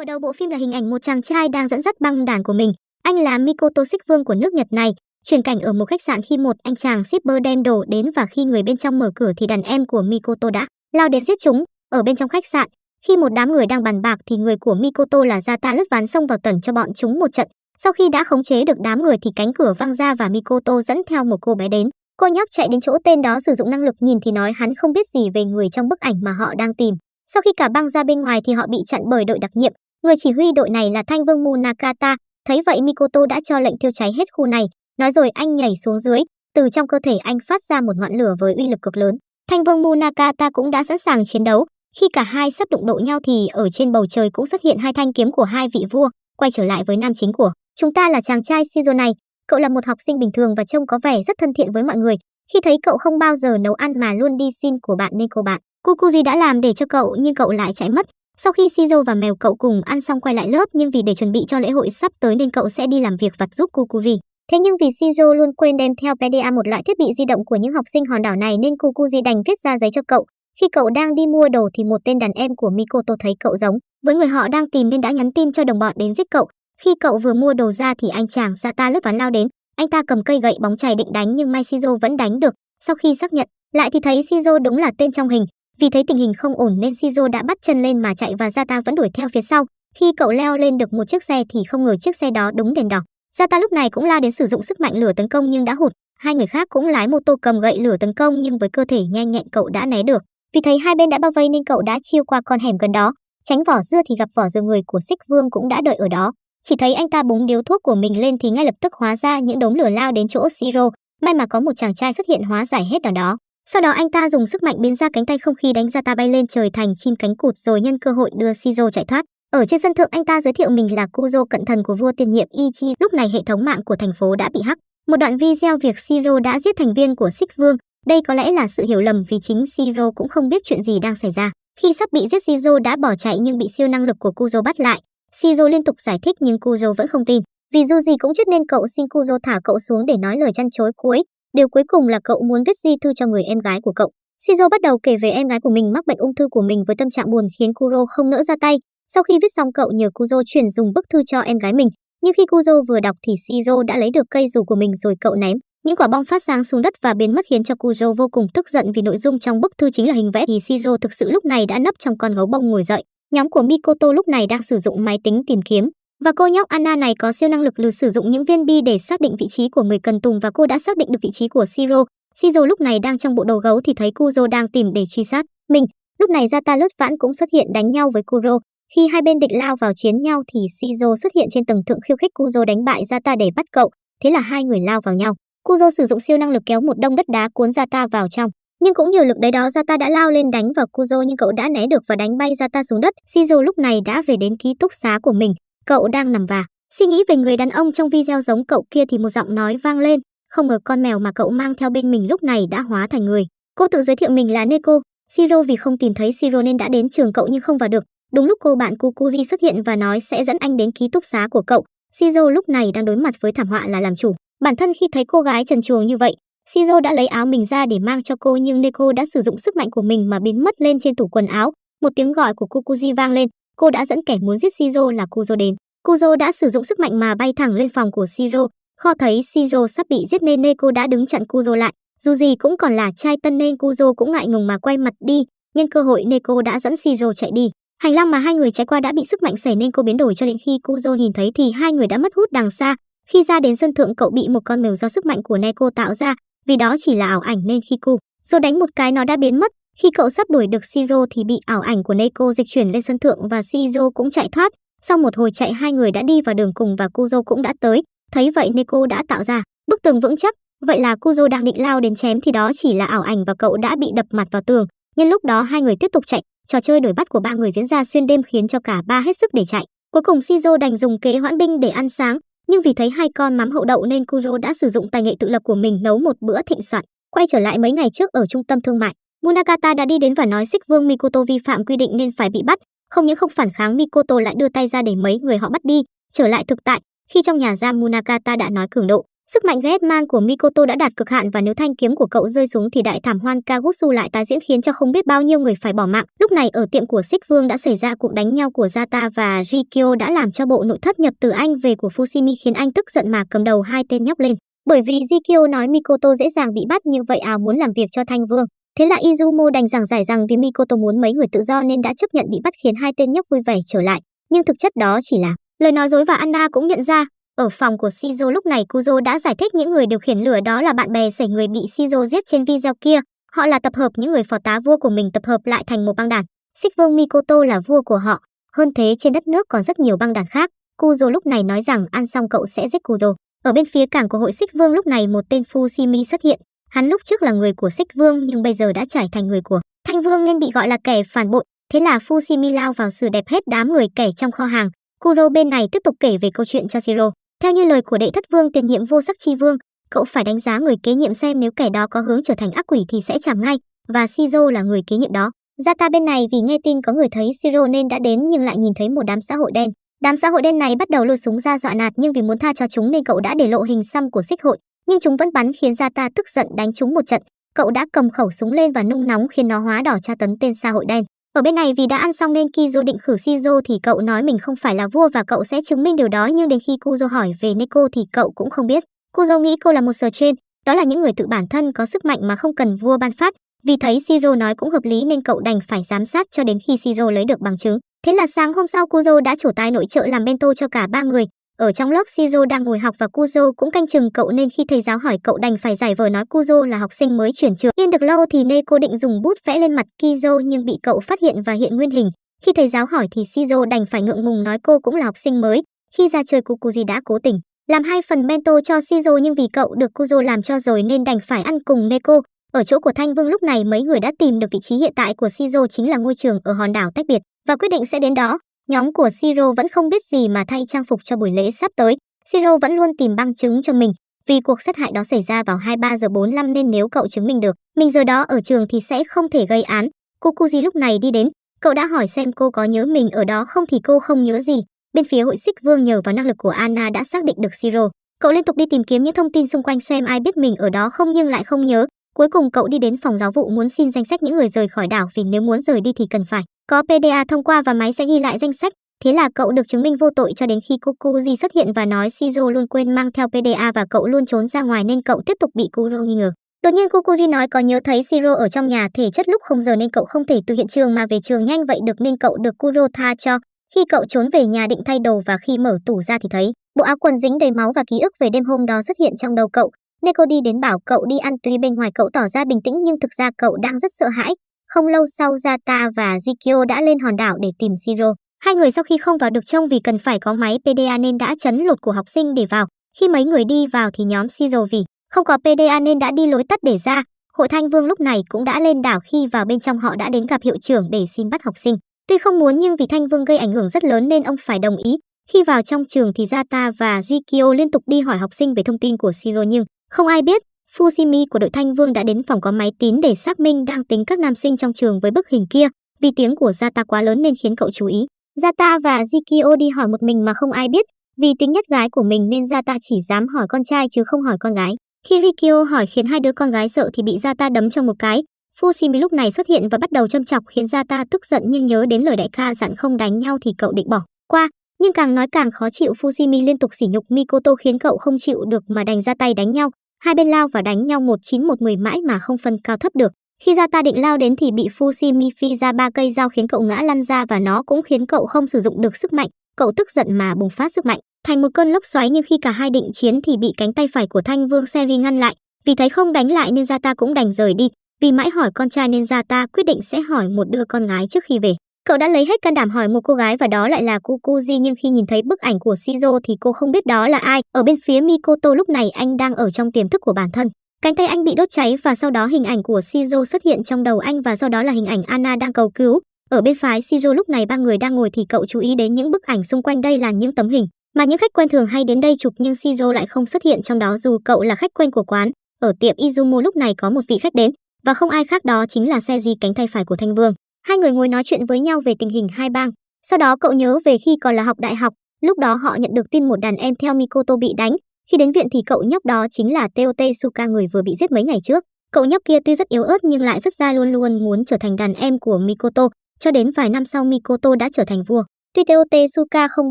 Mở đầu bộ phim là hình ảnh một chàng trai đang dẫn dắt băng đảng của mình. Anh là Mikoto Xích Vương của nước Nhật này. Chuyển cảnh ở một khách sạn khi một anh chàng shipper đem đồ đến và khi người bên trong mở cửa thì đàn em của Mikoto đã lao đến giết chúng. Ở bên trong khách sạn, khi một đám người đang bàn bạc thì người của Mikoto là Zata lướt ván xông vào tẩn cho bọn chúng một trận. Sau khi đã khống chế được đám người thì cánh cửa văng ra và Mikoto dẫn theo một cô bé đến. Cô nhóc chạy đến chỗ tên đó sử dụng năng lực nhìn thì nói hắn không biết gì về người trong bức ảnh mà họ đang tìm. Sau khi cả băng ra bên ngoài thì họ bị chặn bởi đội đặc nhiệm. Người chỉ huy đội này là Thanh Vương Munakata. Thấy vậy Mikoto đã cho lệnh thiêu cháy hết khu này. Nói rồi anh nhảy xuống dưới. Từ trong cơ thể anh phát ra một ngọn lửa với uy lực cực lớn. Thanh Vương Munakata cũng đã sẵn sàng chiến đấu. Khi cả hai sắp đụng độ nhau thì ở trên bầu trời cũng xuất hiện hai thanh kiếm của hai vị vua. Quay trở lại với nam chính của chúng ta là chàng trai Shizo này. Cậu là một học sinh bình thường và trông có vẻ rất thân thiện với mọi người. Khi thấy cậu không bao giờ nấu ăn mà luôn đi xin của bạn nên cô bạn, Kukuji đã làm để cho cậu nhưng cậu lại chạy mất. Sau khi Shizu và mèo cậu cùng ăn xong quay lại lớp nhưng vì để chuẩn bị cho lễ hội sắp tới nên cậu sẽ đi làm việc vặt giúp Kukuri. Thế nhưng vì Shizu luôn quên đem theo PDA một loại thiết bị di động của những học sinh hòn đảo này nên Kukuri đành viết ra giấy cho cậu. Khi cậu đang đi mua đồ thì một tên đàn em của Mikoto thấy cậu giống với người họ đang tìm nên đã nhắn tin cho đồng bọn đến giết cậu. Khi cậu vừa mua đồ ra thì anh chàng Sata lướt ván lao đến. Anh ta cầm cây gậy bóng chày định đánh nhưng Mai Shizu vẫn đánh được. Sau khi xác nhận, lại thì thấy Shizu đúng là tên trong hình, vì thấy tình hình không ổn nên Shizo đã bắt chân lên mà chạy và Zata vẫn đuổi theo phía sau. Khi cậu leo lên được một chiếc xe thì không ngờ chiếc xe đó đúng đèn đỏ. Zata lúc này cũng la đến sử dụng sức mạnh lửa tấn công nhưng đã hụt. Hai người khác cũng lái mô tô cầm gậy lửa tấn công nhưng với cơ thể nhanh nhẹn cậu đã né được. Vì thấy hai bên đã bao vây nên cậu đã chiêu qua con hẻm gần đó. Tránh vỏ dưa thì gặp vỏ dưa người của Xích Vương cũng đã đợi ở đó. Chỉ thấy anh ta búng điếu thuốc của mình lên thì ngay lập tức hóa ra những đống lửa lao đến chỗ Siro. May mà có một chàng trai xuất hiện hóa giải hết ở đó. Sau đó anh ta dùng sức mạnh biến ra cánh tay không khí đánh ra ta bay lên trời thành chim cánh cụt rồi nhân cơ hội đưa Shizuo chạy thoát. Ở trên sân thượng, anh ta giới thiệu mình là Kuzo, cận thần của vua tiền nhiệm Ichi. Lúc này hệ thống mạng của thành phố đã bị hack. Một đoạn video việc Shiro đã giết thành viên của Xích Vương. Đây có lẽ là sự hiểu lầm vì chính Shiro cũng không biết chuyện gì đang xảy ra. Khi sắp bị giết Shiro đã bỏ chạy nhưng bị siêu năng lực của Kuzo bắt lại. Shiro liên tục giải thích nhưng Kuzo vẫn không tin. Vì dù gì cũng chết nên cậu xin Kuzo thả cậu xuống để nói lời chăn chối cuối. Điều cuối cùng là cậu muốn viết di thư cho người em gái của cậu. Shizuo bắt đầu kể về em gái của mình mắc bệnh ung thư của mình với tâm trạng buồn khiến Kuro không nỡ ra tay. Sau khi viết xong, cậu nhờ Kuzo chuyển dùng bức thư cho em gái mình. Nhưng khi Kuzo vừa đọc thì Shiro đã lấy được cây dù của mình rồi cậu ném. Những quả bom phát sáng xuống đất và biến mất khiến cho Kuzo vô cùng tức giận vì nội dung trong bức thư chính là hình vẽ thì Shiro thực sự lúc này đã nấp trong con gấu bông ngồi dậy. Nhóm của Mikoto lúc này đang sử dụng máy tính tìm kiếm. Và cô nhóc Anna này có siêu năng lực lừa sử dụng những viên bi để xác định vị trí của người cần tùng và cô đã xác định được vị trí của siro siro lúc này đang trong bộ đồ gấu thì thấy Kuzo đang tìm để truy sát mình. Lúc này Zatalus lướt vãn cũng xuất hiện đánh nhau với Kuro. Khi hai bên định lao vào chiến nhau thì siro xuất hiện trên tầng thượng khiêu khích Kuzo đánh bại Zata để bắt cậu. Thế là hai người lao vào nhau. Kuzo sử dụng siêu năng lực kéo một đông đất đá cuốn Zata vào trong. Nhưng cũng nhờ lực đấy đó Zata đã lao lên đánh vào Kuzo nhưng cậu đã né được và đánh bay Zata xuống đất. Shizu lúc này đã về đến ký túc xá của mình. Cậu đang nằm và suy nghĩ về người đàn ông trong video giống cậu kia thì một giọng nói vang lên. Không ngờ con mèo mà cậu mang theo bên mình lúc này đã hóa thành người. Cô tự giới thiệu mình là Neko. siro vì không tìm thấy siro nên đã đến trường cậu nhưng không vào được. Đúng lúc cô bạn Kukuji xuất hiện và nói sẽ dẫn anh đến ký túc xá của cậu. siro lúc này đang đối mặt với thảm họa là làm chủ. Bản thân khi thấy cô gái trần truồng như vậy, siro đã lấy áo mình ra để mang cho cô nhưng Neko đã sử dụng sức mạnh của mình mà biến mất lên trên tủ quần áo. Một tiếng gọi của Kukuji vang lên, cô đã dẫn kẻ muốn giết Shiro là Kuzo đến. Kuzo đã sử dụng sức mạnh mà bay thẳng lên phòng của Shiro. Kho thấy Shiro sắp bị giết nên Neko đã đứng chặn Kuzo lại. Dù gì cũng còn là trai tân nên Kuzo cũng ngại ngùng mà quay mặt đi. Nhân cơ hội Neko đã dẫn Shiro chạy đi. Hành lang mà hai người trái qua đã bị sức mạnh xảy nên cô biến đổi cho đến khi Kuzo nhìn thấy thì hai người đã mất hút đằng xa. Khi ra đến sân thượng cậu bị một con mèo do sức mạnh của Neko tạo ra, vì đó chỉ là ảo ảnh nên khi Kuzo đánh một cái nó đã biến mất. Khi cậu sắp đuổi được Siro thì bị ảo ảnh của Neko dịch chuyển lên sân thượng và Siro cũng chạy thoát. Sau một hồi chạy hai người đã đi vào đường cùng và Kuzo cũng đã tới. Thấy vậy Neko đã tạo ra bức tường vững chắc. Vậy là Kuzo đang định lao đến chém thì đó chỉ là ảo ảnh và cậu đã bị đập mặt vào tường. Nhân lúc đó hai người tiếp tục chạy. Trò chơi đuổi bắt của ba người diễn ra xuyên đêm khiến cho cả ba hết sức để chạy. Cuối cùng Shizo đành dùng kế hoãn binh để ăn sáng, nhưng vì thấy hai con mắm hậu đậu nên Kuzo đã sử dụng tài nghệ tự lập của mình nấu một bữa thịnh soạn. Quay trở lại mấy ngày trước ở trung tâm thương mại, Munakata đã đi đến và nói Xích Vương Mikoto vi phạm quy định nên phải bị bắt, không những không phản kháng Mikoto lại đưa tay ra để mấy người họ bắt đi, trở lại thực tại. Khi trong nhà giam Munakata đã nói cường độ, Sức mạnh ghét mang của Mikoto đã đạt cực hạn và nếu thanh kiếm của cậu rơi xuống thì đại thảm hoan Kagutsu lại tái diễn khiến cho không biết bao nhiêu người phải bỏ mạng. Lúc này ở tiệm của Xích Vương đã xảy ra cuộc đánh nhau của Zata và Rikyo đã làm cho bộ nội thất nhập từ Anh về của Fushimi khiến anh tức giận mà cầm đầu hai tên nhóc lên. Bởi vì Rikyo nói Mikoto dễ dàng bị bắt như vậy ào muốn làm việc cho Thanh Vương. Thế là Izumo đành giảng giải rằng vì Mikoto muốn mấy người tự do nên đã chấp nhận bị bắt khiến hai tên nhóc vui vẻ trở lại. Nhưng thực chất đó chỉ là lời nói dối và Anna cũng nhận ra, ở phòng của Shizu lúc này Kuzo đã giải thích những người điều khiển lửa đó là bạn bè sẩy người bị Shizu giết trên video kia. Họ là tập hợp những người phò tá vua của mình tập hợp lại thành một băng đảng Xích vương Mikoto là vua của họ. Hơn thế trên đất nước còn rất nhiều băng đảng khác. Kuzo lúc này nói rằng ăn xong cậu sẽ giết Kuzo. Ở bên phía cảng của hội Xích Vương lúc này một tên Fushimi xuất hiện. Hắn lúc trước là người của Xích Vương nhưng bây giờ đã trải thành người của Thanh Vương nên bị gọi là kẻ phản bội. Thế là Fushimi lao vào xử đẹp hết đám người kẻ trong kho hàng. Kuro bên này tiếp tục kể về câu chuyện cho Shiro. Theo như lời của đệ thất vương tiền nhiệm vô sắc chi vương, cậu phải đánh giá người kế nhiệm xem nếu kẻ đó có hướng trở thành ác quỷ thì sẽ chạm ngay, và Shizo là người kế nhiệm đó. Zata bên này vì nghe tin có người thấy Shiro nên đã đến nhưng lại nhìn thấy một đám xã hội đen. Đám xã hội đen này bắt đầu lôi súng ra dọa nạt nhưng vì muốn tha cho chúng nên cậu đã để lộ hình xăm của xích hội, nhưng chúng vẫn bắn khiến Zata tức giận đánh chúng một trận. Cậu đã cầm khẩu súng lên và nung nóng khiến nó hóa đỏ tra tấn tên xã hội đen. Ở bên này vì đã ăn xong nên Kizo định khử Shizo thì cậu nói mình không phải là vua và cậu sẽ chứng minh điều đó nhưng đến khi Kuzo hỏi về Neko thì cậu cũng không biết. Kuzo nghĩ cô là một sờ trên, đó là những người tự bản thân có sức mạnh mà không cần vua ban phát. Vì thấy Shiro nói cũng hợp lý nên cậu đành phải giám sát cho đến khi Shiro lấy được bằng chứng. Thế là sáng hôm sau Kuzo đã trổ tài nội trợ làm bento cho cả ba người. Ở trong lớp Shiro đang ngồi học và Kuzo cũng canh chừng cậu nên khi thầy giáo hỏi cậu đành phải giải vờ nói Kuzo là học sinh mới chuyển trường. Yên được lâu thì Neko định dùng bút vẽ lên mặt Kizo nhưng bị cậu phát hiện và hiện nguyên hình. Khi thầy giáo hỏi thì Shizo đành phải ngượng ngùng nói cô cũng là học sinh mới. Khi ra chơi, Kukuji đã cố tình làm hai phần bento cho Shizo nhưng vì cậu được Kuzo làm cho rồi nên đành phải ăn cùng Neko. Ở chỗ của Thanh Vương lúc này mấy người đã tìm được vị trí hiện tại của Shizo chính là ngôi trường ở hòn đảo tách biệt và quyết định sẽ đến đó. Nhóm của Siro vẫn không biết gì mà thay trang phục cho buổi lễ sắp tới. Siro vẫn luôn tìm bằng chứng cho mình, vì cuộc sát hại đó xảy ra vào 23 giờ 45 nên nếu cậu chứng minh được, mình giờ đó ở trường thì sẽ không thể gây án. Kukuji lúc này đi đến, cậu đã hỏi xem cô có nhớ mình ở đó không thì cô không nhớ gì. Bên phía hội xích vương nhờ vào năng lực của Anna đã xác định được Siro. Cậu liên tục đi tìm kiếm những thông tin xung quanh xem ai biết mình ở đó không nhưng lại không nhớ. Cuối cùng cậu đi đến phòng giáo vụ muốn xin danh sách những người rời khỏi đảo vì nếu muốn rời đi thì cần phải có PDA thông qua và máy sẽ ghi lại danh sách. Thế là cậu được chứng minh vô tội cho đến khi Kukuji xuất hiện và nói Shizu luôn quên mang theo PDA và cậu luôn trốn ra ngoài nên cậu tiếp tục bị Kuro nghi ngờ. Đột nhiên Kukuji nói có nhớ thấy Shiro ở trong nhà, thể chất lúc không giờ nên cậu không thể từ hiện trường mà về trường nhanh vậy được nên cậu được Kuro tha cho. Khi cậu trốn về nhà định thay đồ và khi mở tủ ra thì thấy, bộ áo quần dính đầy máu và ký ức về đêm hôm đó xuất hiện trong đầu cậu. Neko đi đến bảo cậu đi ăn tuy bên ngoài cậu tỏ ra bình tĩnh nhưng thực ra cậu đang rất sợ hãi. Không lâu sau, Zata và Jikyo đã lên hòn đảo để tìm Siro. Hai người sau khi không vào được trông vì cần phải có máy PDA nên đã chấn lột của học sinh để vào. Khi mấy người đi vào thì nhóm Siro vì không có PDA nên đã đi lối tắt để ra. Hội Thanh Vương lúc này cũng đã lên đảo khi vào bên trong họ đã đến gặp hiệu trưởng để xin bắt học sinh. Tuy không muốn nhưng vì Thanh Vương gây ảnh hưởng rất lớn nên ông phải đồng ý. Khi vào trong trường thì Zata và Jikyo liên tục đi hỏi học sinh về thông tin của Siro nhưng không ai biết Fushimi của đội Thanh Vương đã đến phòng có máy tín để xác minh đang tính các nam sinh trong trường với bức hình kia, vì tiếng của Zata quá lớn nên khiến cậu chú ý. Zata và Jikio đi hỏi một mình mà không ai biết, vì tính nhất gái của mình nên Zata chỉ dám hỏi con trai chứ không hỏi con gái. Khi Rikio hỏi khiến hai đứa con gái sợ thì bị Zata đấm cho một cái. Fushimi lúc này xuất hiện và bắt đầu châm chọc khiến Zata tức giận nhưng nhớ đến lời đại ca dặn không đánh nhau thì cậu định bỏ qua. Nhưng càng nói càng khó chịu Fushimi liên tục sỉ nhục Mikoto khiến cậu không chịu được mà đành ra tay đánh nhau. Hai bên lao và đánh nhau một chín một mười mãi mà không phân cao thấp được. Khi ra ta định lao đến thì bị Fushimi phi ra ba cây dao khiến cậu ngã lăn ra và nó cũng khiến cậu không sử dụng được sức mạnh. Cậu tức giận mà bùng phát sức mạnh, thành một cơn lốc xoáy nhưng khi cả hai định chiến thì bị cánh tay phải của Thanh Vương Seri ngăn lại. Vì thấy không đánh lại nên Zata cũng đành rời đi. Vì mãi hỏi con trai nên Zata quyết định sẽ hỏi một đứa con gái trước khi về. Cậu đã lấy hết can đảm hỏi một cô gái và đó lại là Kukuji, nhưng khi nhìn thấy bức ảnh của Shizuo thì cô không biết đó là ai. Ở bên phía Mikoto lúc này anh đang ở trong tiềm thức của bản thân. Cánh tay anh bị đốt cháy và sau đó hình ảnh của Shizuo xuất hiện trong đầu anh và sau đó là hình ảnh Anna đang cầu cứu. Ở bên phái Shizuo lúc này ba người đang ngồi thì cậu chú ý đến những bức ảnh xung quanh đây là những tấm hình mà những khách quen thường hay đến đây chụp, nhưng Shizuo lại không xuất hiện trong đó dù cậu là khách quen của quán. Ở tiệm Izumo lúc này có một vị khách đến và không ai khác đó chính là Seiji, cánh tay phải của Thanh Vương. Hai người ngồi nói chuyện với nhau về tình hình hai bang. Sau đó cậu nhớ về khi còn là học đại học, lúc đó họ nhận được tin một đàn em theo Mikoto bị đánh. Khi đến viện thì cậu nhóc đó chính là Teote Suka người vừa bị giết mấy ngày trước. Cậu nhóc kia tuy rất yếu ớt nhưng lại rất ra luôn luôn muốn trở thành đàn em của Mikoto, cho đến vài năm sau Mikoto đã trở thành vua. Tuy Teote Suka không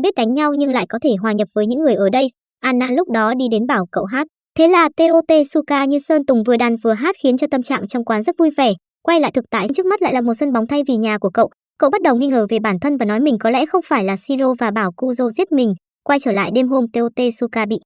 biết đánh nhau nhưng lại có thể hòa nhập với những người ở đây. Anna lúc đó đi đến bảo cậu hát. Thế là Teote Suka như sơn tùng vừa đàn vừa hát khiến cho tâm trạng trong quán rất vui vẻ. Quay lại thực tại, trước mắt lại là một sân bóng thay vì nhà của cậu. Cậu bắt đầu nghi ngờ về bản thân và nói mình có lẽ không phải là Shiro và bảo Kuzo giết mình. Quay trở lại đêm hôm, Teotesuka bị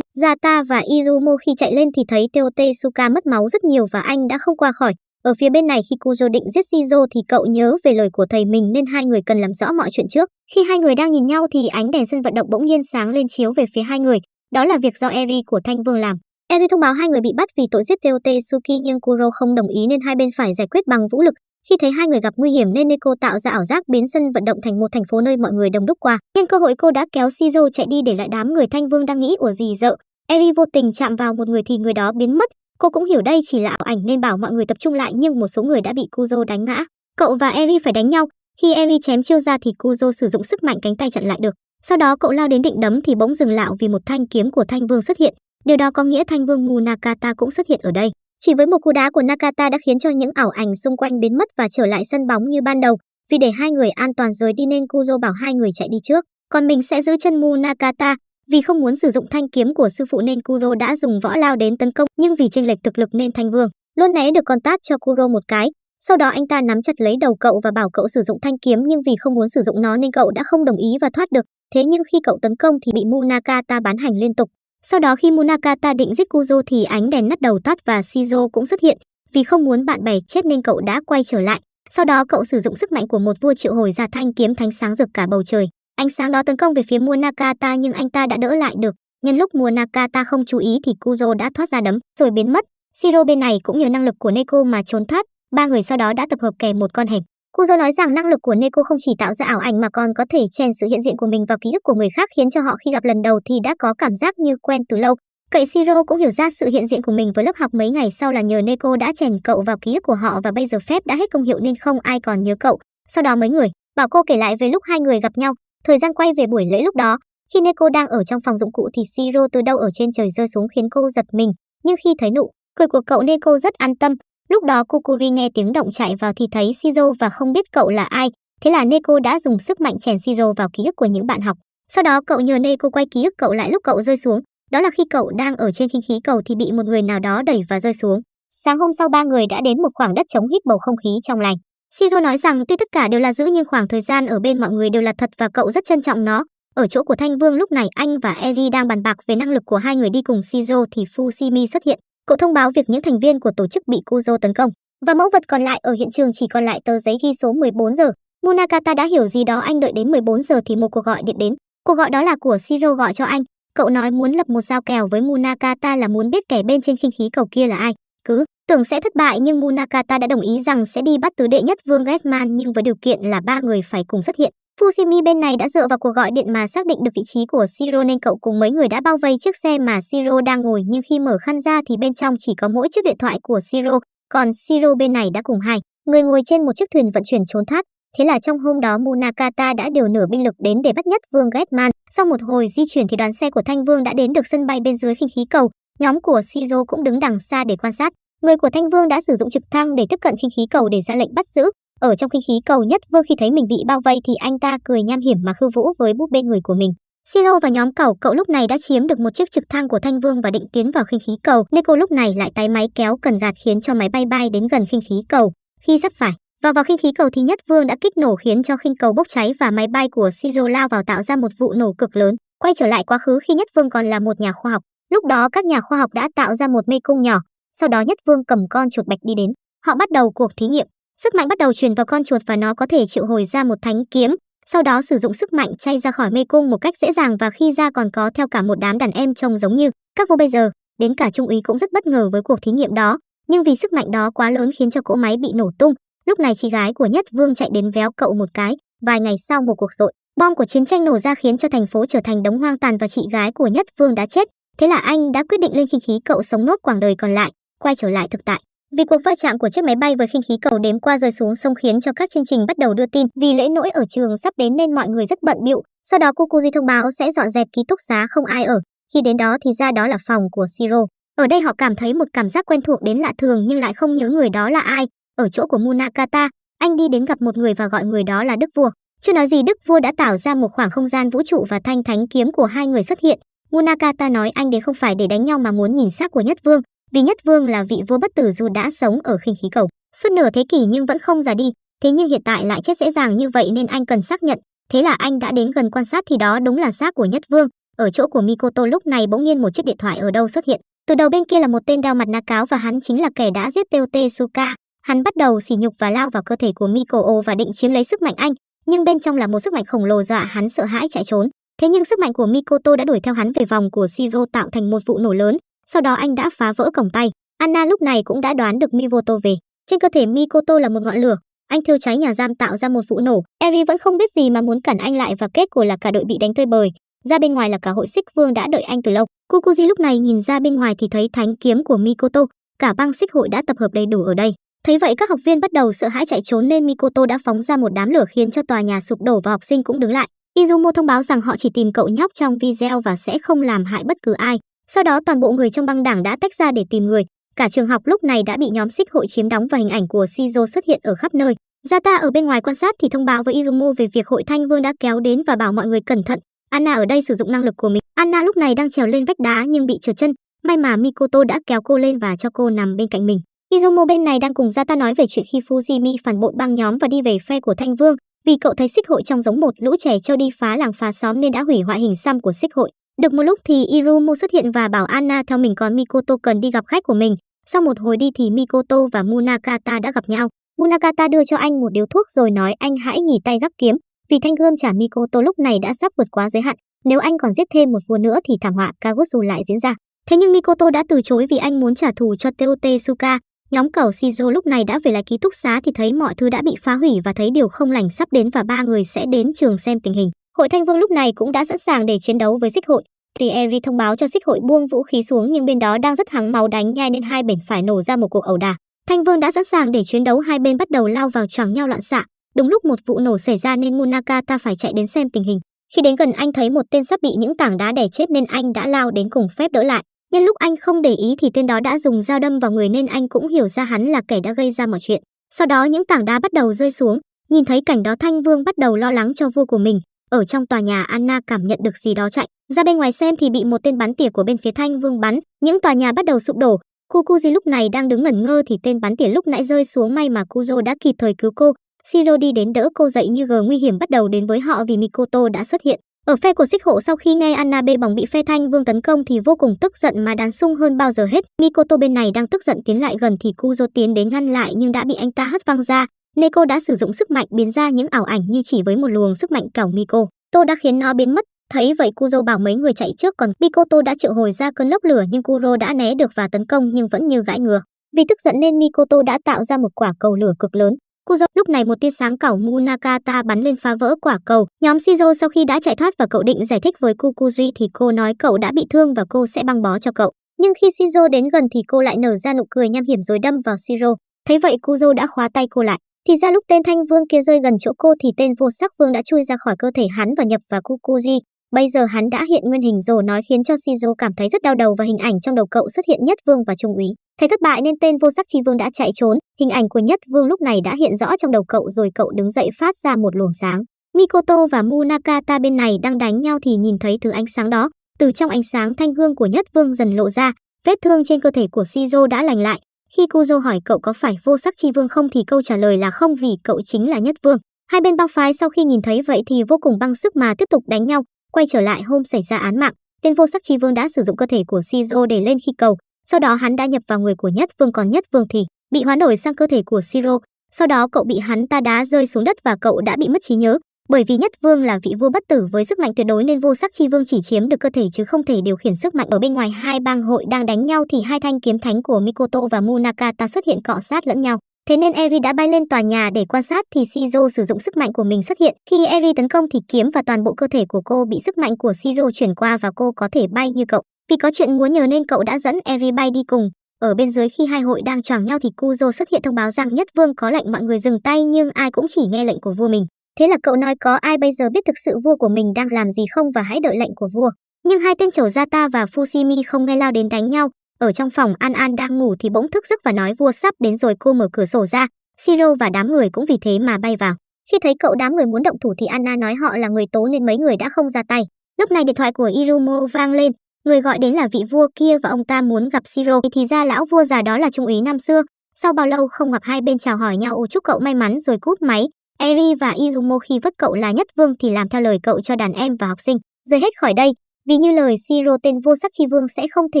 Zata và Irumo khi chạy lên thì thấy Teotesuka mất máu rất nhiều và anh đã không qua khỏi. Ở phía bên này, khi Kuzo định giết Shizo thì cậu nhớ về lời của thầy mình nên hai người cần làm rõ mọi chuyện trước. Khi hai người đang nhìn nhau thì ánh đèn sân vận động bỗng nhiên sáng lên chiếu về phía hai người. Đó là việc do Eri của Thanh Vương làm. Eri thông báo hai người bị bắt vì tội giết Teote Suki nhưng Kuro không đồng ý nên hai bên phải giải quyết bằng vũ lực. Khi thấy hai người gặp nguy hiểm nên Neko tạo ra ảo giác biến sân vận động thành một thành phố nơi mọi người đông đúc qua. Nhân cơ hội cô đã kéo Shizu chạy đi để lại đám người Thanh Vương đang nghĩ ủa gì dợ. Eri vô tình chạm vào một người thì người đó biến mất. Cô cũng hiểu đây chỉ là ảo ảnh nên bảo mọi người tập trung lại nhưng một số người đã bị Kuzo đánh ngã. Cậu và Eri phải đánh nhau. Khi Eri chém chiêu ra thì Kuzo sử dụng sức mạnh cánh tay chặn lại được. Sau đó cậu lao đến định đấm thì bỗng dừng lại vì một thanh kiếm của Thanh Vương xuất hiện. Điều đó có nghĩa Thanh Vương Munakata cũng xuất hiện ở đây. Chỉ với một cú đá của Nakata đã khiến cho những ảo ảnh xung quanh biến mất và trở lại sân bóng như ban đầu. Vì để hai người an toàn rời đi nên Kuzo bảo hai người chạy đi trước, còn mình sẽ giữ chân Mu Nakata. Vì không muốn sử dụng thanh kiếm của sư phụ nên Kuro đã dùng võ lao đến tấn công, nhưng vì chênh lệch thực lực nên Thanh Vương luôn né được con tát cho Kuro một cái. Sau đó anh ta nắm chặt lấy đầu cậu và bảo cậu sử dụng thanh kiếm nhưng vì không muốn sử dụng nó nên cậu đã không đồng ý và thoát được. Thế nhưng khi cậu tấn công thì bị Munakata bán hành liên tục. Sau đó khi Munakata định giết Kuzo thì ánh đèn nắt đầu tắt và Shizo cũng xuất hiện. Vì không muốn bạn bè chết nên cậu đã quay trở lại. Sau đó cậu sử dụng sức mạnh của một vua triệu hồi ra thanh kiếm thánh sáng rực cả bầu trời. Ánh sáng đó tấn công về phía Munakata nhưng anh ta đã đỡ lại được. Nhân lúc Munakata không chú ý thì Kuzo đã thoát ra đấm, rồi biến mất. Shiro bên này cũng nhờ năng lực của Neko mà trốn thoát. Ba người sau đó đã tập hợp kè một con hẻm. Kuzo nói rằng năng lực của Neko không chỉ tạo ra ảo ảnh mà còn có thể chèn sự hiện diện của mình vào ký ức của người khác khiến cho họ khi gặp lần đầu thì đã có cảm giác như quen từ lâu. Cậy Siro cũng hiểu ra sự hiện diện của mình với lớp học mấy ngày sau là nhờ Neko đã chèn cậu vào ký ức của họ và bây giờ phép đã hết công hiệu nên không ai còn nhớ cậu. Sau đó mấy người, bảo cô kể lại về lúc hai người gặp nhau, thời gian quay về buổi lễ lúc đó, khi Neko đang ở trong phòng dụng cụ thì Siro từ đâu ở trên trời rơi xuống khiến cô giật mình, nhưng khi thấy nụ cười của cậu Neko rất an tâm, Lúc đó Kukuri nghe tiếng động chạy vào thì thấy Shizuo và không biết cậu là ai. Thế là Neko đã dùng sức mạnh chèn Shizuo vào ký ức của những bạn học. Sau đó cậu nhờ Neko quay ký ức cậu lại lúc cậu rơi xuống. Đó là khi cậu đang ở trên khinh khí cầu thì bị một người nào đó đẩy và rơi xuống. Sáng hôm sau ba người đã đến một khoảng đất trống hít bầu không khí trong lành. Shiro nói rằng tuy tất cả đều là giữ nhưng khoảng thời gian ở bên mọi người đều là thật và cậu rất trân trọng nó. Ở chỗ của Thanh Vương lúc này, anh và Eri đang bàn bạc về năng lực của hai người đi cùng Shizo thì Fushimi xuất hiện. Cậu thông báo việc những thành viên của tổ chức bị Kuzo tấn công và mẫu vật còn lại ở hiện trường chỉ còn lại tờ giấy ghi số 14 giờ. Munakata đã hiểu gì đó, anh đợi đến 14 giờ thì một cuộc gọi điện đến. Cuộc gọi đó là của Shiro gọi cho anh. Cậu nói muốn lập một giao kèo với Munakata là muốn biết kẻ bên trên khinh khí cầu kia là ai. Cứ tưởng sẽ thất bại nhưng Munakata đã đồng ý rằng sẽ đi bắt tứ đệ nhất Vương Getman nhưng với điều kiện là ba người phải cùng xuất hiện. Fushimi bên này đã dựa vào cuộc gọi điện mà xác định được vị trí của Shiro nên cậu cùng mấy người đã bao vây chiếc xe mà Shiro đang ngồi nhưng khi mở khăn ra thì bên trong chỉ có mỗi chiếc điện thoại của Shiro, còn Shiro bên này đã cùng hai người ngồi trên một chiếc thuyền vận chuyển trốn thoát. Thế là trong hôm đó Munakata đã điều nửa binh lực đến để bắt nhất Vương Getman. Sau một hồi di chuyển thì đoàn xe của Thanh Vương đã đến được sân bay bên dưới khinh khí cầu. Nhóm của Shiro cũng đứng đằng xa để quan sát. Người của Thanh Vương đã sử dụng trực thăng để tiếp cận khinh khí cầu để ra lệnh bắt giữ. Ở trong kinh khí cầu nhất vương khi thấy mình bị bao vây thì anh ta cười nham hiểm mà khư vũ với búp bê người của mình. Siro và nhóm cẩu, cậu lúc này đã chiếm được một chiếc trực thăng của Thanh Vương và định tiến vào khinh khí cầu. Neko lúc này lại tái máy kéo cần gạt khiến cho máy bay bay đến gần khinh khí cầu. Khi sắp phải, vào vào khinh khí cầu thì Nhất Vương đã kích nổ khiến cho khinh cầu bốc cháy và máy bay của Siro lao vào tạo ra một vụ nổ cực lớn. Quay trở lại quá khứ khi Nhất Vương còn là một nhà khoa học. Lúc đó các nhà khoa học đã tạo ra một mê cung nhỏ. Sau đó Nhất Vương cầm con chuột bạch đi đến. Họ bắt đầu cuộc thí nghiệm. Sức mạnh bắt đầu truyền vào con chuột và nó có thể triệu hồi ra một thánh kiếm, sau đó sử dụng sức mạnh chay ra khỏi mê cung một cách dễ dàng và khi ra còn có theo cả một đám đàn em trông giống như các vua bây giờ. Đến cả trung úy cũng rất bất ngờ với cuộc thí nghiệm đó, nhưng vì sức mạnh đó quá lớn khiến cho cỗ máy bị nổ tung. Lúc này chị gái của Nhất Vương chạy đến véo cậu một cái. Vài ngày sau một cuộc dội, bom của chiến tranh nổ ra khiến cho thành phố trở thành đống hoang tàn và chị gái của Nhất Vương đã chết. Thế là anh đã quyết định lên khinh khí cậu sống nốt quãng đời còn lại, quay trở lại thực tại. Vì cuộc va chạm của chiếc máy bay với khinh khí cầu đếm qua rơi xuống sông khiến cho các chương trình bắt đầu đưa tin. Vì lễ nỗi ở trường sắp đến nên mọi người rất bận bịu. Sau đó Kukuji thông báo sẽ dọn dẹp ký túc xá không ai ở. Khi đến đó thì ra đó là phòng của Siro. Ở đây họ cảm thấy một cảm giác quen thuộc đến lạ thường nhưng lại không nhớ người đó là ai. Ở chỗ của Munakata, anh đi đến gặp một người và gọi người đó là Đức Vua. Chưa nói gì Đức Vua đã tạo ra một khoảng không gian vũ trụ và thanh thánh kiếm của hai người xuất hiện. Munakata nói anh đến không phải để đánh nhau mà muốn nhìn xác của Nhất Vương, vì Nhất Vương là vị vua bất tử dù đã sống ở khinh khí cầu suốt nửa thế kỷ nhưng vẫn không già đi, thế nhưng hiện tại lại chết dễ dàng như vậy nên anh cần xác nhận. Thế là anh đã đến gần quan sát thì đó đúng là xác của Nhất Vương. Ở chỗ của Mikoto lúc này bỗng nhiên một chiếc điện thoại ở đâu xuất hiện. Từ đầu bên kia là một tên đeo mặt nạ cáo và hắn chính là kẻ đã giết Teote Suka. Hắn bắt đầu sỉ nhục và lao vào cơ thể của Mikoo và định chiếm lấy sức mạnh anh, nhưng bên trong là một sức mạnh khổng lồ dọa hắn sợ hãi chạy trốn. Thế nhưng sức mạnh của Mikoto đã đuổi theo hắn về vòng của Shiro tạo thành một vụ nổ lớn, sau đó anh đã phá vỡ cổng tay. Anna lúc này cũng đã đoán được Mivoto về. Trên cơ thể Mikoto là một ngọn lửa, anh thiêu cháy nhà giam tạo ra một vụ nổ. Eri vẫn không biết gì mà muốn cản anh lại và kết quả là cả đội bị đánh tơi bời. Ra bên ngoài là cả hội xích vương đã đợi anh từ lâu. Kukuji lúc này nhìn ra bên ngoài thì thấy thánh kiếm của Mikoto, cả băng xích hội đã tập hợp đầy đủ ở đây. Thấy vậy các học viên bắt đầu sợ hãi chạy trốn nên Mikoto đã phóng ra một đám lửa khiến cho tòa nhà sụp đổ và học sinh cũng đứng lại. Izumo thông báo rằng họ chỉ tìm cậu nhóc trong video và sẽ không làm hại bất cứ ai. Sau đó toàn bộ người trong băng đảng đã tách ra để tìm người. Cả trường học lúc này đã bị nhóm xích hội chiếm đóng và hình ảnh của Shizuo xuất hiện ở khắp nơi. Zata ở bên ngoài quan sát thì thông báo với Irumo về việc hội Thanh Vương đã kéo đến và bảo mọi người cẩn thận. Anna ở đây sử dụng năng lực của mình. Anna lúc này đang trèo lên vách đá nhưng bị trượt chân. May mà Mikoto đã kéo cô lên và cho cô nằm bên cạnh mình. Izumo bên này đang cùng Zata nói về chuyện khi Fujimi phản bội băng nhóm và đi về phe của Thanh Vương, vì cậu thấy xích hội trong giống một lũ trẻ trâu đi phá làng phá xóm nên đã hủy hoại hình xăm của xích hội. Được một lúc thì Irumo xuất hiện và bảo Anna theo mình còn Mikoto cần đi gặp khách của mình. Sau một hồi đi thì Mikoto và Munakata đã gặp nhau. Munakata đưa cho anh một điếu thuốc rồi nói anh hãy nghỉ tay gắp kiếm, vì thanh gươm trả Mikoto lúc này đã sắp vượt quá giới hạn. Nếu anh còn giết thêm một vua nữa thì thảm họa Kagutsu lại diễn ra. Thế nhưng Mikoto đã từ chối vì anh muốn trả thù cho Teotesuka. Nhóm cầu Shizo lúc này đã về lại ký túc xá thì thấy mọi thứ đã bị phá hủy và thấy điều không lành sắp đến và ba người sẽ đến trường xem tình hình. Hội Thanh Vương lúc này cũng đã sẵn sàng để chiến đấu với Xích hội. Thì Eri thông báo cho Xích hội buông vũ khí xuống nhưng bên đó đang rất hắng máu đánh nhai nên hai bên phải nổ ra một cuộc ẩu đả. Thanh Vương đã sẵn sàng để chiến đấu hai bên bắt đầu lao vào choảng nhau loạn xạ. Đúng lúc một vụ nổ xảy ra nên Munakata phải chạy đến xem tình hình. Khi đến gần anh thấy một tên sắp bị những tảng đá đè chết nên anh đã lao đến cùng phép đỡ lại. Nhân lúc anh không để ý thì tên đó đã dùng dao đâm vào người nên anh cũng hiểu ra hắn là kẻ đã gây ra mọi chuyện. Sau đó những tảng đá bắt đầu rơi xuống, nhìn thấy cảnh đó Thanh Vương bắt đầu lo lắng cho vua của mình. Ở trong tòa nhà Anna cảm nhận được gì đó chạy, ra bên ngoài xem thì bị một tên bắn tỉa của bên phía Thanh Vương bắn, những tòa nhà bắt đầu sụp đổ. Kukuji lúc này đang đứng ngẩn ngơ thì tên bắn tỉa lúc nãy rơi xuống may mà Kuzo đã kịp thời cứu cô. Shiro đi đến đỡ cô dậy như gờ nguy hiểm bắt đầu đến với họ vì Mikoto đã xuất hiện. Ở phe của xích hộ sau khi nghe Anna bê bỏng bị phe thanh vương tấn công thì vô cùng tức giận mà đàn sung hơn bao giờ hết. Mikoto bên này đang tức giận tiến lại gần thì Kuzo tiến đến ngăn lại nhưng đã bị anh ta hất văng ra. Neko đã sử dụng sức mạnh biến ra những ảo ảnh như chỉ với một luồng sức mạnh cảo Miko. Tô đã khiến nó biến mất. Thấy vậy Kuzo bảo mấy người chạy trước còn Mikoto đã triệu hồi ra cơn lốc lửa nhưng Kuro đã né được và tấn công nhưng vẫn như gãi ngừa. Vì tức giận nên Mikoto đã tạo ra một quả cầu lửa cực lớn. Kuzo, lúc này một tia sáng cảo Munakata bắn lên phá vỡ quả cầu. Nhóm Shizo sau khi đã chạy thoát và cậu định giải thích với Kukuji thì cô nói cậu đã bị thương và cô sẽ băng bó cho cậu. Nhưng khi Shizo đến gần thì cô lại nở ra nụ cười nham hiểm rồi đâm vào Shiro. Thấy vậy Kuzo đã khóa tay cô lại. Thì ra lúc tên thanh vương kia rơi gần chỗ cô thì tên vô sắc vương đã chui ra khỏi cơ thể hắn và nhập vào Kukuji. Bây giờ hắn đã hiện nguyên hình rồi nói khiến cho Shizu cảm thấy rất đau đầu và hình ảnh trong đầu cậu xuất hiện nhất vương và trung úy. Thấy thất bại nên tên vô sắc chi vương đã chạy trốn, hình ảnh của nhất vương lúc này đã hiện rõ trong đầu cậu rồi cậu đứng dậy phát ra một luồng sáng. Mikoto và Munakata bên này đang đánh nhau thì nhìn thấy thứ ánh sáng đó, từ trong ánh sáng thanh gương của nhất vương dần lộ ra, vết thương trên cơ thể của Shizu đã lành lại. Khi Kuzo hỏi cậu có phải vô sắc chi vương không thì câu trả lời là không vì cậu chính là nhất vương. Hai bên băng phái sau khi nhìn thấy vậy thì vô cùng băng sức mà tiếp tục đánh nhau, quay trở lại hôm xảy ra án mạng. Tên vô sắc chi vương đã sử dụng cơ thể của Shizuo để lên khi cầu, sau đó hắn đã nhập vào người của Nhất Vương còn Nhất Vương thì bị hoán đổi sang cơ thể của Siro. Sau đó cậu bị hắn ta đá rơi xuống đất và cậu đã bị mất trí nhớ. Bởi vì Nhất Vương là vị vua bất tử với sức mạnh tuyệt đối nên vô sắc chi vương chỉ chiếm được cơ thể chứ không thể điều khiển sức mạnh ở bên ngoài hai bang hội đang đánh nhau thì hai thanh kiếm thánh của Mikoto và Munakata xuất hiện cọ sát lẫn nhau. Thế nên Eri đã bay lên tòa nhà để quan sát thì Shiro sử dụng sức mạnh của mình xuất hiện. Khi Eri tấn công thì kiếm và toàn bộ cơ thể của cô bị sức mạnh của Shiro chuyển qua và cô có thể bay như cậu. Vì có chuyện muốn nhờ nên cậu đã dẫn Eri bay đi cùng. Ở bên dưới khi hai hội đang choàng nhau thì Kuzo xuất hiện thông báo rằng Nhất Vương có lệnh mọi người dừng tay nhưng ai cũng chỉ nghe lệnh của vua mình. Thế là cậu nói có ai bây giờ biết thực sự vua của mình đang làm gì không và hãy đợi lệnh của vua. Nhưng hai tên chầu Zata và Fushimi không nghe lao đến đánh nhau. Ở trong phòng An An đang ngủ thì bỗng thức giấc và nói vua sắp đến rồi cô mở cửa sổ ra. Siro và đám người cũng vì thế mà bay vào. Khi thấy cậu đám người muốn động thủ thì Anna nói họ là người tố nên mấy người đã không ra tay. Lúc này điện thoại của Irumo vang lên, người gọi đến là vị vua kia và ông ta muốn gặp Siro. Thì ra lão vua già đó là trung úy năm xưa. Sau bao lâu không gặp hai bên chào hỏi nhau chúc cậu may mắn rồi cúp máy. Eri và Irumo khi vất cậu là nhất vương thì làm theo lời cậu cho đàn em và học sinh. Rời hết khỏi đây, vì như lời Siro tên vô sắc chi vương sẽ không thể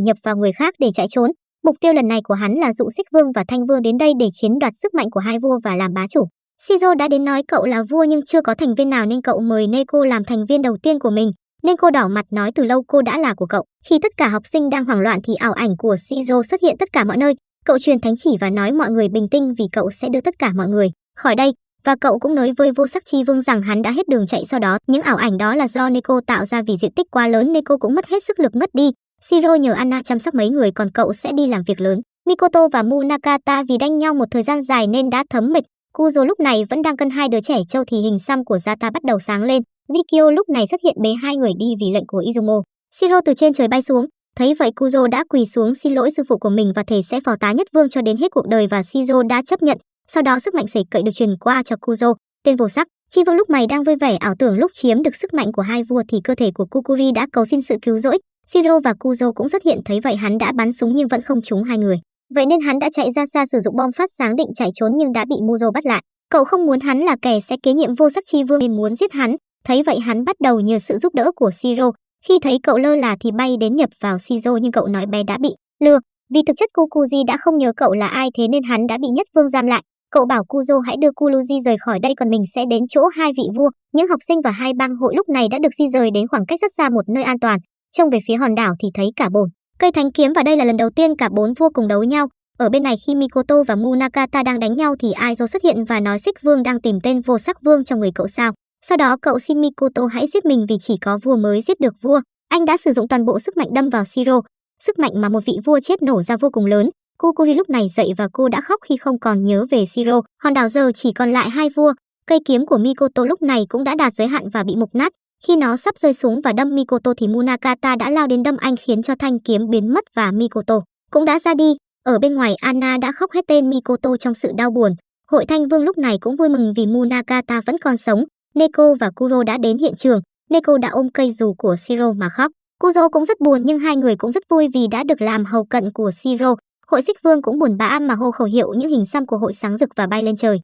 nhập vào người khác để chạy trốn. Mục tiêu lần này của hắn là dụ xích vương và thanh vương đến đây để chiếm đoạt sức mạnh của hai vua và làm bá chủ. Siro đã đến nói cậu là vua nhưng chưa có thành viên nào nên cậu mời Neko làm thành viên đầu tiên của mình. Neko đỏ mặt nói từ lâu cô đã là của cậu. Khi tất cả học sinh đang hoảng loạn thì ảo ảnh của Siro xuất hiện tất cả mọi nơi. Cậu truyền thánh chỉ và nói mọi người bình tĩnh vì cậu sẽ đưa tất cả mọi người khỏi đây. Và cậu cũng nói với vô sắc chi vương rằng hắn đã hết đường chạy sau đó. Những ảo ảnh đó là do Neko tạo ra vì diện tích quá lớn Neko cũng mất hết sức lực ngất đi. Shiro nhờ Anna chăm sóc mấy người còn cậu sẽ đi làm việc lớn. Mikoto và Munakata vì đánh nhau một thời gian dài nên đã thấm mệt. Kuzo lúc này vẫn đang cân hai đứa trẻ trâu thì hình xăm của Zata bắt đầu sáng lên. Vikio lúc này xuất hiện bế hai người đi vì lệnh của Izumo. Shiro từ trên trời bay xuống, thấy vậy Kuzo đã quỳ xuống xin lỗi sư phụ của mình và thề sẽ phò tá nhất vương cho đến hết cuộc đời và siro đã chấp nhận. Sau đó sức mạnh sẩy cậy được truyền qua cho Kuzo, tên vô sắc. Chi vương lúc này đang vui vẻ ảo tưởng lúc chiếm được sức mạnh của hai vua thì cơ thể của Kukuri đã cầu xin sự cứu rỗi. Shiro và Kuzo cũng xuất hiện thấy vậy hắn đã bắn súng nhưng vẫn không trúng hai người. Vậy nên hắn đã chạy ra xa sử dụng bom phát sáng định chạy trốn nhưng đã bị Muzo bắt lại. Cậu không muốn hắn là kẻ sẽ kế nhiệm vô sắc chi vương nên muốn giết hắn. Thấy vậy hắn bắt đầu nhờ sự giúp đỡ của Shiro. Khi thấy cậu lơ là thì bay đến nhập vào Siro nhưng cậu nói bé đã bị lừa. Vì thực chất Kukuji đã không nhớ cậu là ai thế nên hắn đã bị nhất vương giam lại. Cậu bảo Kuzo hãy đưa Kuluji rời khỏi đây còn mình sẽ đến chỗ hai vị vua. Những học sinh và hai bang hội lúc này đã được di rời đến khoảng cách rất xa một nơi an toàn. Trông về phía hòn đảo thì thấy cả bồn. Cây thánh kiếm và đây là lần đầu tiên cả bốn vua cùng đấu nhau. Ở bên này khi Mikoto và Munakata đang đánh nhau thì Aizo xuất hiện và nói Xích Vương đang tìm tên vô sắc vương trong người cậu sao. Sau đó cậu xin Mikoto hãy giết mình vì chỉ có vua mới giết được vua. Anh đã sử dụng toàn bộ sức mạnh đâm vào Siro. Sức mạnh mà một vị vua chết nổ ra vô cùng lớn. Kukuri lúc này dậy và cô đã khóc khi không còn nhớ về Siro. Hòn đảo giờ chỉ còn lại hai vua. Cây kiếm của Mikoto lúc này cũng đã đạt giới hạn và bị mục nát. Khi nó sắp rơi xuống và đâm Mikoto thì Munakata đã lao đến đâm anh khiến cho thanh kiếm biến mất và Mikoto cũng đã ra đi. Ở bên ngoài, Anna đã khóc hết tên Mikoto trong sự đau buồn. Hội Thanh Vương lúc này cũng vui mừng vì Munakata vẫn còn sống. Neko và Kuro đã đến hiện trường. Neko đã ôm cây dù của Siro mà khóc. Kuzo cũng rất buồn nhưng hai người cũng rất vui vì đã được làm hầu cận của Siro. Hội Xích Vương cũng buồn bã mà hô khẩu hiệu những hình xăm của hội sáng rực và bay lên trời.